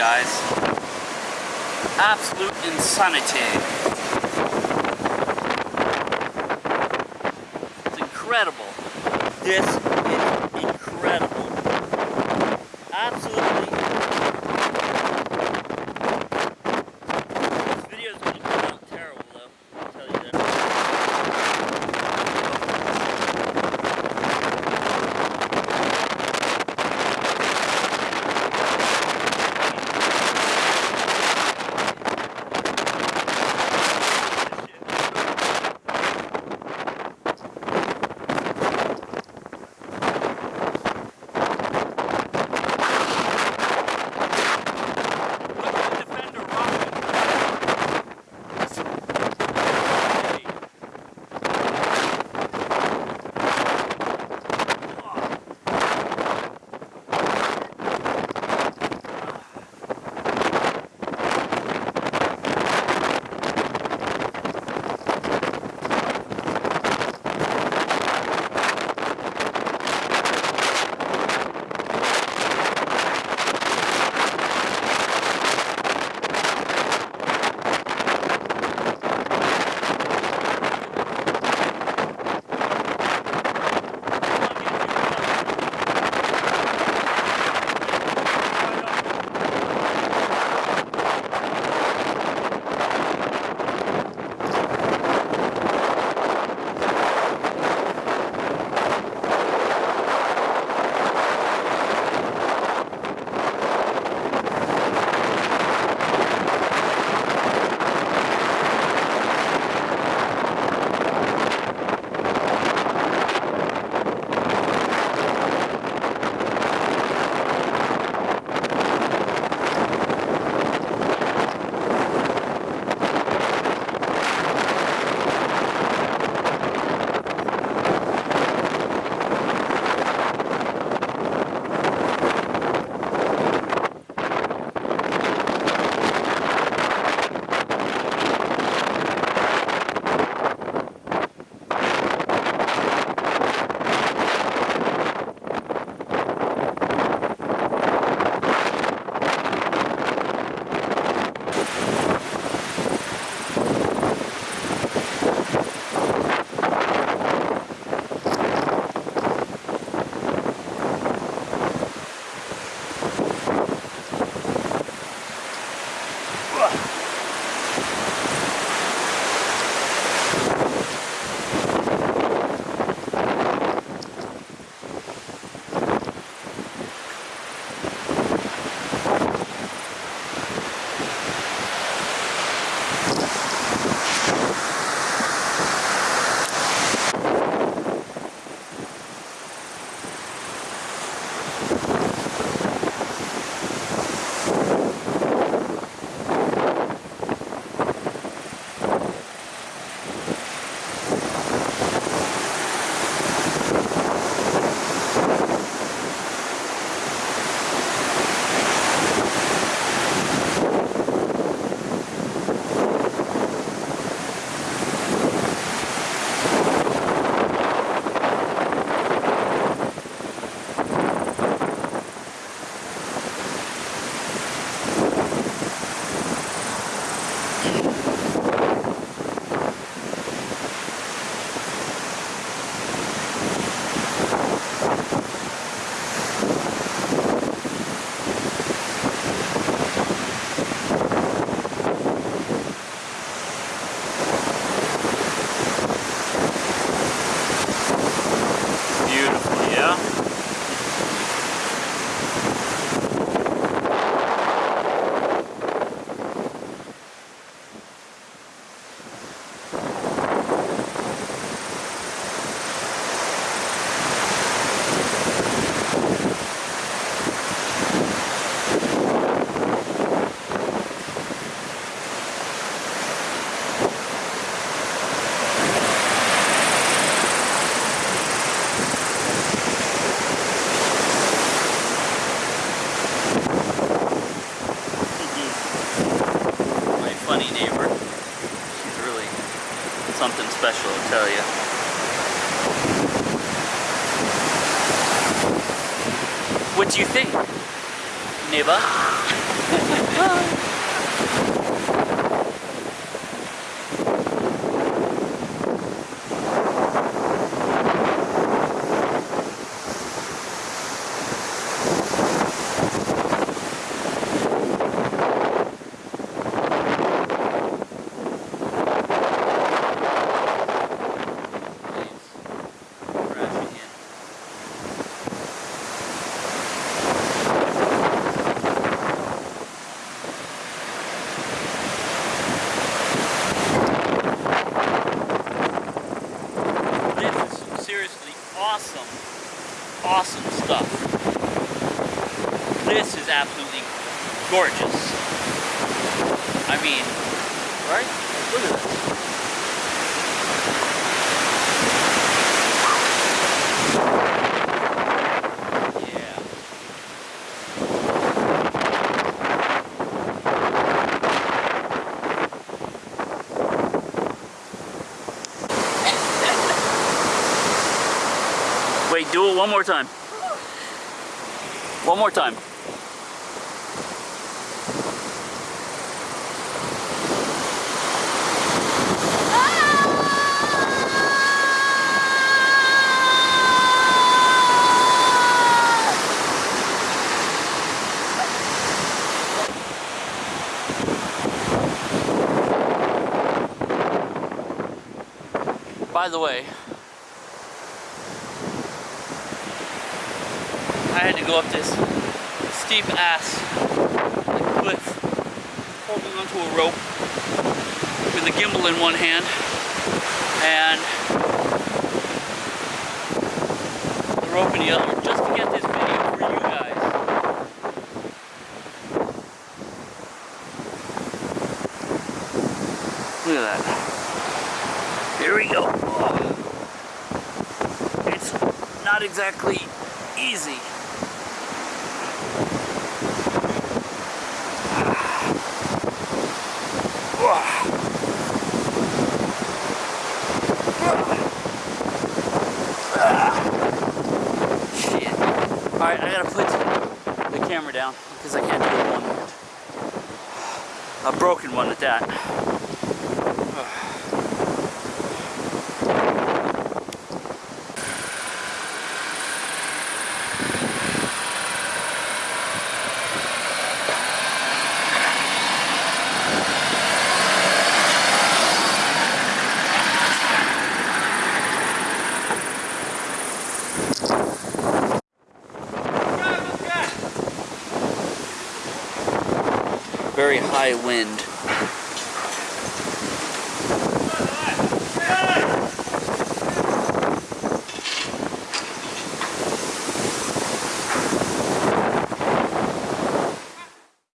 guys. Absolute insanity. It's incredible. This is incredible. Absolutely. Something special, I'll tell you. What do you think, neighbor? Waves crashing in. This is seriously awesome, awesome stuff. This is absolutely gorgeous. I mean, right? Look at this. Wait, do it one more time. One more time. By the way, I had to go up this steep ass cliff, holding onto a rope with a gimbal in one hand and the rope in the other, just to get this video for you guys. Look at that. Here we go. It's not exactly easy. Camera down because I can't do one. A broken one at that. Very high wind.